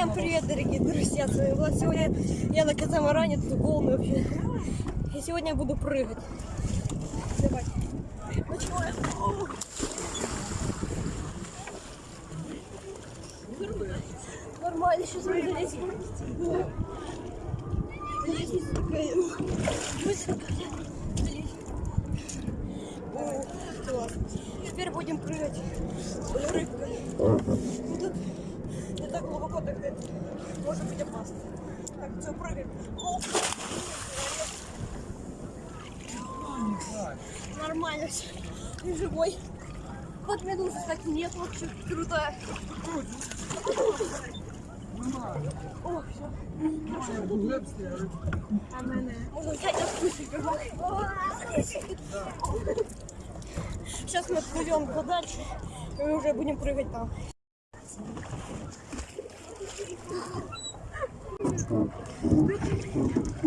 Всем привет, дорогие друзья! Сегодня я на катамаране, тут волны вообще. И сегодня я буду прыгать. Давай. Начинаем. Нормально, сейчас мы залезем. Теперь будем прыгать. Рыбкой. Так это может быть опасно. Так, все, прыгаем. Оп. Нормально все. Ты живой. Вот медузы, кстати, нет вообще. Крутая. О, все. Можно взять Сейчас мы пойдем подальше и уже будем прыгать там. Thank you.